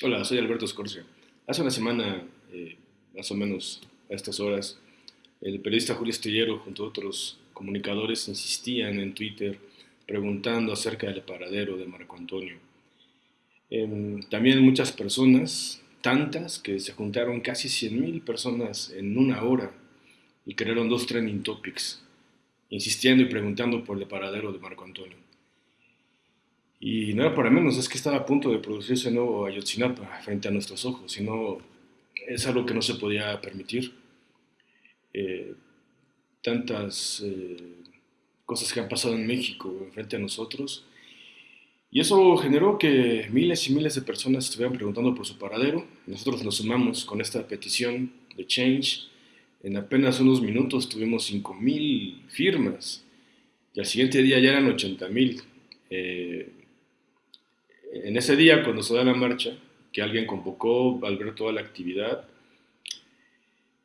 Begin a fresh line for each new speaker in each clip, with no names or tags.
Hola, soy Alberto Scorsia. Hace una semana, eh, más o menos a estas horas, el periodista Julio Estillero junto a otros comunicadores insistían en Twitter preguntando acerca del paradero de Marco Antonio. Em, también muchas personas, tantas que se juntaron casi 100.000 personas en una hora y crearon dos trending topics, insistiendo y preguntando por el paradero de Marco Antonio. Y no era para menos, es que estaba a punto de producirse nuevo Ayotzinapa frente a nuestros ojos, y no, es algo que no se podía permitir. Eh, tantas eh, cosas que han pasado en México frente a nosotros, y eso generó que miles y miles de personas estuvieran preguntando por su paradero. Nosotros nos sumamos con esta petición de Change. En apenas unos minutos tuvimos 5.000 firmas y al siguiente día ya eran 80.000. Eh, en ese día, cuando se da la marcha, que alguien convocó al ver toda la actividad,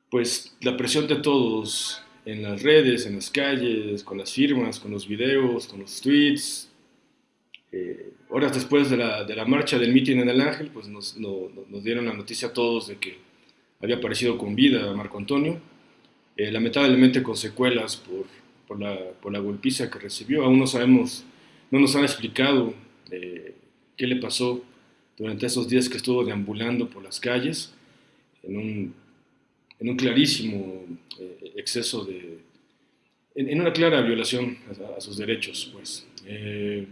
pues la presión de todos en las redes, en las calles, con las firmas, con los videos, con los tweets, eh, horas después de la, de la, marcha del mitin en el Ángel, pues nos, nos, dieron la noticia a todos de que había aparecido con vida Marco Antonio, eh, lamentablemente con secuelas por, por, la, por, la, golpiza que recibió. Aún no sabemos, no nos han explicado eh, qué le pasó durante esos días que estuvo deambulando por las calles en un, en un clarísimo eh, exceso de... En, en, una clara violación a, a sus derechos, pues. Eh,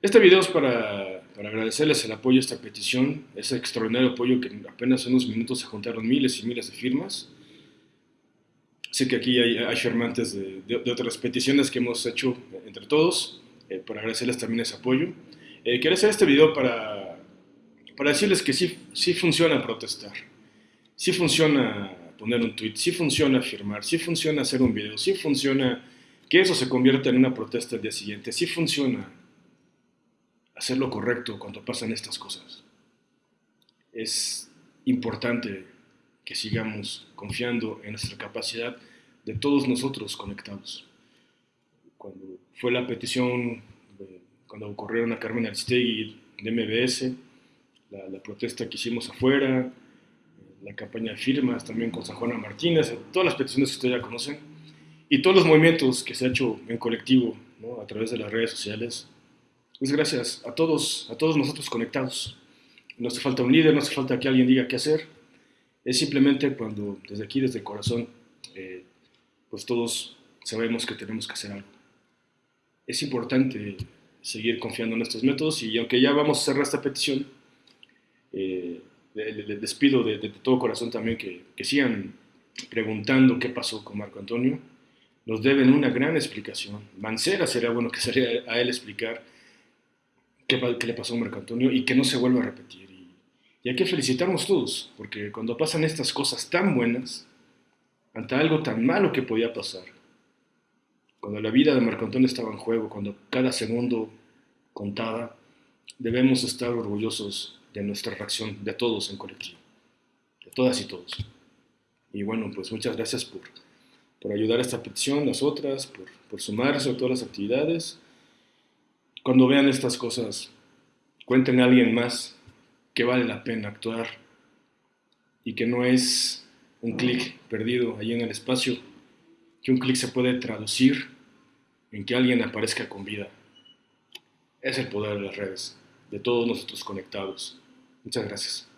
este video es para, para, agradecerles el apoyo a esta petición, ese extraordinario apoyo que apenas en unos minutos se juntaron miles y miles de firmas. Sé que aquí hay, hay firmantes de, de, de, otras peticiones que hemos hecho entre todos, eh, para agradecerles también ese apoyo. Eh, hacer este video para, para decirles que sí, sí funciona protestar, sí funciona poner un tweet, sí funciona firmar, sí funciona hacer un video, sí funciona que eso se convierta en una protesta el día siguiente, sí funciona hacer lo correcto cuando pasan estas cosas. Es importante que sigamos confiando en nuestra capacidad de todos nosotros conectados. Cuando fue la petición, cuando ocurrieron a Carmen Aristegui de MBS, la, la, protesta que hicimos afuera, la campaña de firmas también con San Juana Martínez, todas las peticiones que ustedes ya conocen, y todos los movimientos que se ha hecho en colectivo ¿no? a través de las redes sociales, pues gracias a todos, a todos nosotros conectados. No hace falta un líder, no hace falta que alguien diga qué hacer. Es simplemente cuando desde aquí, desde el corazón, eh, pues todos sabemos que tenemos que hacer algo. Es importante seguir confiando en estos métodos y aunque ya vamos a cerrar esta petición, eh, le, le, despido de, todo corazón también que, que sigan preguntando qué pasó con Marco Antonio. Nos deben una gran explicación. Mancera sería bueno que saliera a él explicar qué, qué, le pasó a Marco Antonio y que no se vuelva a repetir. Y, y, hay que felicitarnos todos, porque cuando pasan estas cosas tan buenas, ante algo tan malo que podía pasar, cuando la vida de Marco Antonio estaba en juego, cuando cada segundo contaba, debemos estar orgullosos de nuestra reacción, de todos en colectivo, de todas y todos. Y bueno, pues muchas gracias por, por ayudar a esta petición, las otras, por, por sumarse a todas las actividades cuando vean estas cosas, cuenten a alguien más que vale la pena actuar y que no es un clic perdido ahí en el espacio, que un clic se puede traducir en que alguien aparezca con vida. Es el poder de las redes, de todos nosotros conectados. Muchas gracias.